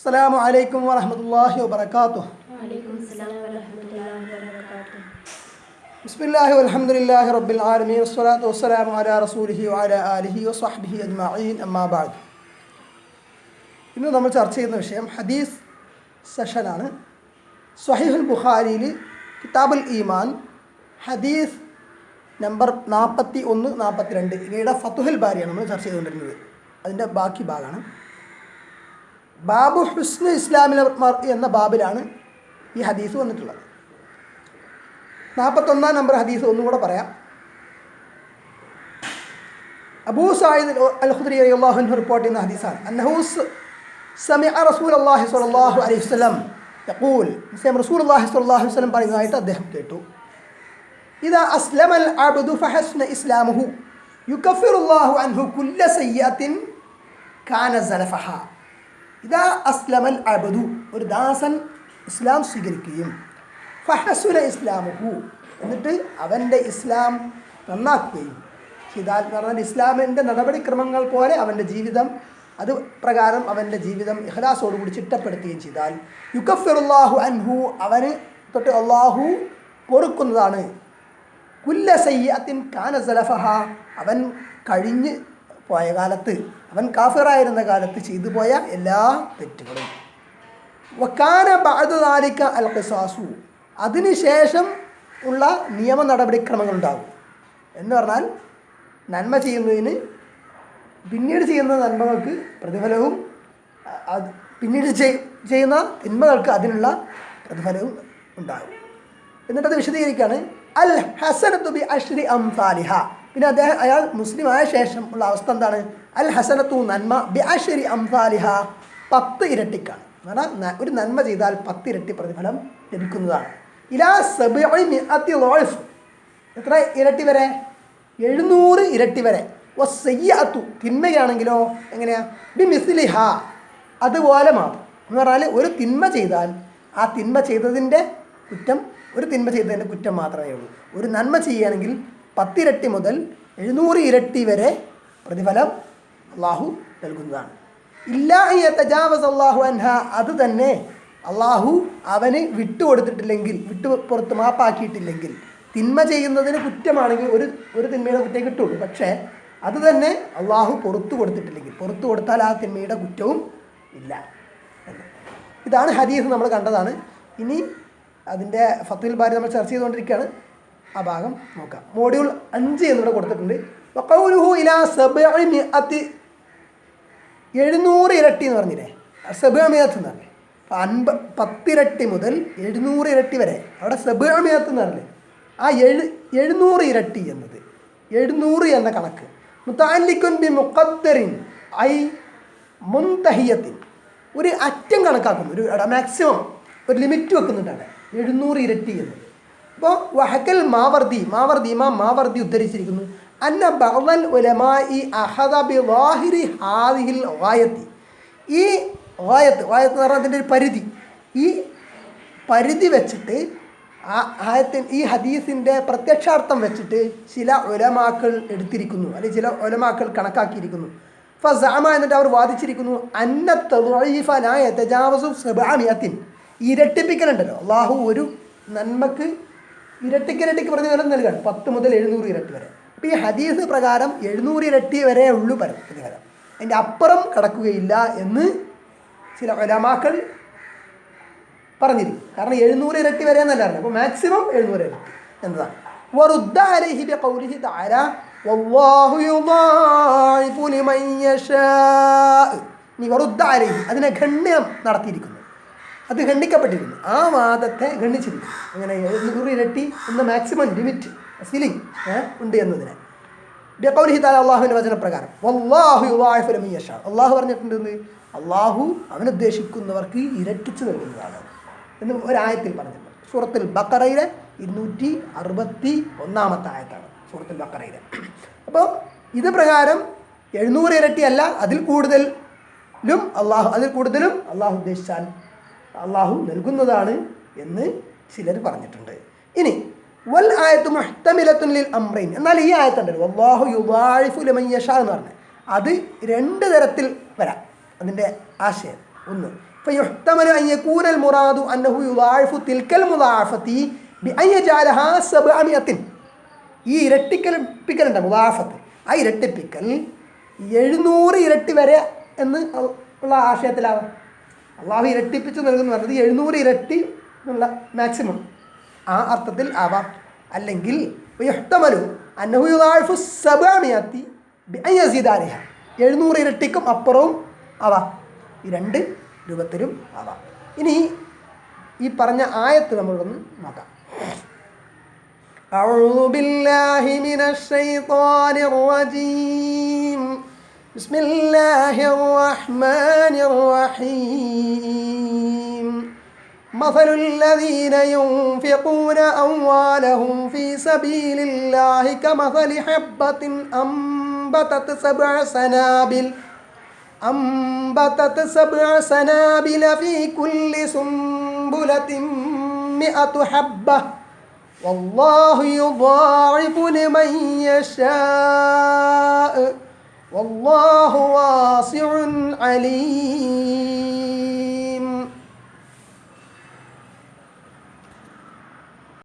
അസ്സാം വലൈക്കും വാഹമത്തല്ലാഹി വാത്തു ബിസ്മില്ലാഹി അലഹമുല്ലാഹി റബ്ബിൽ ആലമീൻ. വസ്സലാത്തു വസ്സലാമു അലാ റസൂലിഹി വഅല ആലിഹി വസ്വഹ്ബിഹി അജ്മഈൻ. അമ്മാ ബഅദ്. ഇന്ന് നമ്മൾ ചർച്ച ചെയ്യുന്ന വിഷയം ഹദീസ് സെഷനാണ് സ്വഹീഹുൽ ബുഖാരിയിൽ കിതാബുൽ ഈമാൻ ഹദീസ് നമ്പർ നാൽപ്പത്തി ഒന്ന് നാൽപ്പത്തി രണ്ട്. ഇവയുടെ ഫത്തുഹൽ ബാരിയാണ് നമ്മൾ ചർച്ച ചെയ്തുകൊണ്ടിരുന്നത്. അതിന്റെ ബാക്കി ഭാഗമാണ്. ബാബു ഹുസ്ന ഇസ്ലാമിലെ എന്ന ബാബിലാണ് ഈ ഹദീസ് വന്നിട്ടുള്ളത്. നാൽപ്പത്തൊന്നാം നമ്പർ ഹദീസ് ഒന്നുകൂടെ പറയാം. അബൂ സായിദ് അൽ അള്ളാഹുൻ റിപ്പോർട്ട് ചെയ്യുന്ന ഹദീസാണ്. അന്നഹൂസ് അന്നഹു റസൂൽ റസൂലുള്ളാഹി സ്വല്ലല്ലാഹു അലൈഹി വസല്ലം യഖൂൽ. സെയിം റസൂലുള്ളാഹി സ്വല്ലല്ലാഹു അലൈഹി വസ്ലം പറയുന്നതായിട്ട് അദ്ദേഹം കേട്ടു. ഇദാ അസ്ലമൽ അബ്ദു ഫഹസ്ന ഇസ്ലാമുഹു യുക്കഫിറുല്ലാഹു അൻഹു കുല്ല സയ്യാത്തിൻ കാന സലഫഹ. ഇദാ അസ്ലമൽ അബദു. ഒരു ദാസൻ ഇസ്ലാം സ്വീകരിക്കുകയും. ഫഹസുല ഇസ്ലാമുഹു. എന്നിട്ട് അവന്റെ ഇസ്ലാം നന്നാക്കുകയും. ഹിദാൽ എന്ന് പറഞ്ഞാൽ ഇസ്ലാമിന്റെ നടപടിക്രമങ്ങൾ പോലെ അവന്റെ ജീവിതം അത് പ്രകാരം അവന്റെ ജീവിതം ഇഹ്ലാസോടുകൂടി ചിട്ടപ്പെടുത്തുകയും ചെയ്താൽ യുക്കഫിറുല്ലാഹു അൻഹു അവന് തൊട്ട് അള്ളാഹു പൊറുക്കുന്നതാണ്. കുല്ല സയ്യത്തിൻ കാന സലഫഹ. അവൻ കഴിഞ്ഞ് പോയ കാലത്ത് അവൻ കാഫിറായിരുന്ന കാലത്ത് ചെയ്തു പോയ എല്ലാ തെറ്റുകളും. വക്കാന ബാധുദാലിക്ക അൽ ഖിസാസു അതിനുശേഷം ഉള്ള നിയമ നടപടിക്രമങ്ങൾ ഉണ്ടാകും എന്ന് പറഞ്ഞാൽ നന്മ ചെയ്യുന്നതിന് പിന്നീട് ചെയ്യുന്ന നന്മകൾക്ക് പ്രതിഫലവും പിന്നീട് ചെയ്യുന്ന തിന്മകൾക്ക് അതിനുള്ള പ്രതിഫലവും ഉണ്ടാകും. എന്നിട്ടത് വിശദീകരിക്കുകയാണ്. അൽ ഹസനത്തു ബി അഷ്രി അംസാലിഹ. പിന്നെ അദ്ദേഹം അയാൾ മുസ്ലിം ആയ ശേഷം ഉള്ള അവസ്ഥ എന്താണ്? അൽ ഹസനത്തു നന്മ ബി അഷ്രി അംസാലിഹ പത്ത് ഇരട്ടിക്കാണ്. പറഞ്ഞാൽ ഒരു നന്മ ചെയ്താൽ പത്ത് ഇരട്ടി പ്രതിഫലം ലഭിക്കുന്നതാണ്. ഇലാ സബഇ മിഅത്തി ളോഫ് എത്ര ഇരട്ടി വരെ? എഴുന്നൂറ് ഇരട്ടി വരെ. ഓ സയ്യാത്തു തിന്മയാണെങ്കിലോ എങ്ങനെയാ? ബി മിസ്ലിഹ. അതുപോലെ മാത്രം എന്ന് പറഞ്ഞാൽ ഒരു തിന്മ ചെയ്താൽ ആ തിന്മ ചെയ്തതിന്റെ കുറ്റം ഒരു തിന്മ ചെയ്തതിന്റെ കുറ്റം മാത്രമേ ഉള്ളൂ. ഒരു നന്മ ചെയ്യുകയാണെങ്കിൽ പത്തിരട്ടി മുതൽ എഴുന്നൂറ് ഇരട്ടി വരെ പ്രതിഫലം അള്ളാഹു നൽകുന്നതാണ്. ഇല്ല തജാവസ് അള്ളാഹു അൻഹ അത് തന്നെ അള്ളാഹു അവന് വിട്ടുകൊടുത്തിട്ടില്ലെങ്കിൽ വിട്ടു പുറത്ത് മാപ്പാക്കിയിട്ടില്ലെങ്കിൽ തിന്മ ചെയ്യുന്നതിന് കുറ്റമാണെങ്കിൽ ഒരു ഒരു തിന്മയുടെ കുറ്റം കിട്ടുള്ളൂ. പക്ഷേ അത് തന്നെ അള്ളാഹു പുറത്തു കൊടുത്തിട്ടില്ലെങ്കിൽ പുറത്തു കൊടുത്താൽ ആ തിന്മയുടെ കുറ്റവും ഇല്ല ഇതാണ് ഹദീസ് നമ്മൾ കണ്ടതാണ്. ഇനി അതിന്റെ ഫത്തുൽ ബാരി നമ്മൾ ചർച്ച ചെയ്തുകൊണ്ടിരിക്കുകയാണ്. ആ ഭാഗം നോക്കാം. മോഡ്യൂൾ അഞ്ച് എന്നിവിടെ കൊടുത്തിട്ടുണ്ട്. എഴുന്നൂറ് ഇരട്ടി എന്ന് പറഞ്ഞില്ലേ? സെബിയമേത്ത് എന്ന് പറഞ്ഞേ അൻപ പത്തിരട്ടി മുതൽ എഴുന്നൂറ് ഇരട്ടി വരെ. അവിടെ സെബിയമേത്ത് എന്ന് പറഞ്ഞില്ലേ? ആ എഴു എഴുന്നൂറ് ഇരട്ടി എന്നത്. എഴുന്നൂറ് എന്ന കണക്ക്. മുത്താലിക്കുൻ ബി മുഖത്തറിൻ ഐ മുൻതഹിയത്തിൻ. ഒരു അറ്റം കണക്കാക്കുന്നു. ഒരു മാക്സിമം ഒരു ലിമിറ്റ് വെക്കുന്നുണ്ട് അവിടെ. എഴുന്നൂറ് ഇരട്ടി എന്നത് അപ്പോൾ വഹക്കൽ മാവർദി മാവർദി ഇമാം മാവർദി ഉദ്ധരിച്ചിരിക്കുന്നു. അന്ന ബഅദൽ ഉലമായി അഹദ ബി വാഹിരി ഹാദിഹിൽ വായത്തി ഈ വായത്ത് വായത്ത് എന്ന് പറഞ്ഞാൽ അതിന്റെ ഒരു പരിധി. ഈ പരിധി വെച്ചിട്ട് ആ ആയത്തിൻ ഈ ഹദീസിന്റെ പ്രത്യക്ഷാർത്ഥം വെച്ചിട്ട് ചില ഒലമാക്കൾ എടുത്തിരിക്കുന്നു. അല്ലെങ്കിൽ ചില ഒലമാക്കൾ കണക്കാക്കിയിരിക്കുന്നു. ഫസാമ എന്നിട്ട് അവർ വാദിച്ചിരിക്കുന്നു അന്ന തദീഫനായ തജാവസു സബാമിയത്തിൻ ഇരട്ടിപ്പിക്കലുണ്ടല്ലോ. അള്ളാഹു ഒരു നന്മക്ക് ഇരട്ടിക്ക് ഇരട്ടിക്ക് പ്രതിഫലം നൽകാണ് പത്ത് മുതൽ എഴുന്നൂറ് ഇരട്ടി വരെ അപ്പോൾ ഈ ഹദീസ് പ്രകാരം എഴുന്നൂറ് ഇരട്ടി വരെ ഉള്ളൂ പര പ്രതിഫലം അതിൻ്റെ അപ്പുറം കടക്കുകയില്ല എന്ന് ചില ഒലമാക്കൾ പറഞ്ഞിരിക്കും കാരണം എഴുന്നൂറ് ഇരട്ടി വരെ എന്നല്ല പറഞ്ഞത് അപ്പോൾ മാക്സിമം എഴുന്നൂറ് ഇരട്ടി എന്നതാണ് وَرُدَّ عَلَيْهِ بِقَوْلِهِ تعالى وَاللَّهُ يُضَاعِفُ لِمَن يَشَاءُ ഇനി വറുദ്ദ അലൈഹി അതിനെ ഗണ്യം നടത്തിയിരിക്കുന്നു അത് ഖണ്ഡിക്കപ്പെട്ടിരുന്നു. ആ വാദത്തെ ഖണ്ഡിച്ചിരുന്നു. അങ്ങനെ എഴുന്നൂറ് ഇരട്ടി എന്ന മാക്സിമം ലിമിറ്റ് സീലിംഗ് ഉണ്ട് എന്നതിനെ. അള്ളാഹുവിന്റെ വചനപ്രകാരം. യശാ. അള്ളാഹു പറഞ്ഞിട്ടുണ്ട്? അള്ളാഹു അവനുദ്ദേശിക്കുന്നവർക്ക് ഇരട്ടിച്ചു നൽകുന്നതാണ് എന്ന് ഒരായത്തിൽ പറഞ്ഞിട്ടുണ്ട്. സൂറത്തുൽ ബക്കറയിലെ ഇരുന്നൂറ്റി അറുപത്തി ഒന്നാമത്തെ ആയത്താണ് സൂറത്തുൽ ബക്കറയിലെ അപ്പോൾ ഇത് പ്രകാരം എഴുന്നൂറ് ഇരട്ടിയല്ല അതിൽ കൂടുതലും അള്ളാഹു അതിൽ കൂടുതലും അള്ളാഹു ഉദ്ദേശിച്ചാൽ അള്ളാഹു നൽകുന്നതാണ് എന്ന് ചിലർ പറഞ്ഞിട്ടുണ്ട്. ഇനി വൽ ആയത്ത് മുഹത്തമിലത്തുനിൽ അമ്രൈൻ എന്നാൽ ഈ ആയത്തുണ്ടല്ലോ അള്ളാഹു യുവാഴിഫു ലമയ്യഷ എന്ന് പറഞ്ഞത് അത് രണ്ട് തരത്തിൽ വരാം. അതിന്റെ ആശയം ഒന്ന് മുറാദു അന്നഹു ഈ ഇരട്ടിക്കൽപ്പിക്കലുണ്ട് മുദാഫത്ത് ആ ഇരട്ടിപ്പിക്കൽ എഴുന്നൂറ് ഇരട്ടി വരെ എന്ന് ഉള്ള ആശയത്തിലാവാം. അള്ളാഹു ഇരട്ടിപ്പിച്ച് നൽകുന്നു പറഞ്ഞത് എഴുന്നൂറ് ഇരട്ടി എന്നുള്ള മാക്സിമം ആ അർത്ഥത്തിൽ ആവാം അല്ലെങ്കിൽ യുഹ്തമലു അന്നഹു യുദാഇഫു സബഅമിയത്തി ബിഅൻ യസീദ അലൈഹ എഴുന്നൂറ് ഇരട്ടിക്കും അപ്പുറവും ആവാം ഈ രണ്ട് രൂപത്തിലും ആവാം ഇനി ഈ പറഞ്ഞ ആയത്ത് നമ്മളൊന്ന് നോക്കാം أعوذ بالله من الشيطان الرجيم بسم الله الرحمن الرحيم. مثل الذين ينفقون أموالهم في سبيل الله كمثل حبة أنبتت سبع سنابل أنبتت سبع سنابل في كل سنبلة مئة حبة. والله يضاعف لمن يشاء. والله واسع عليم.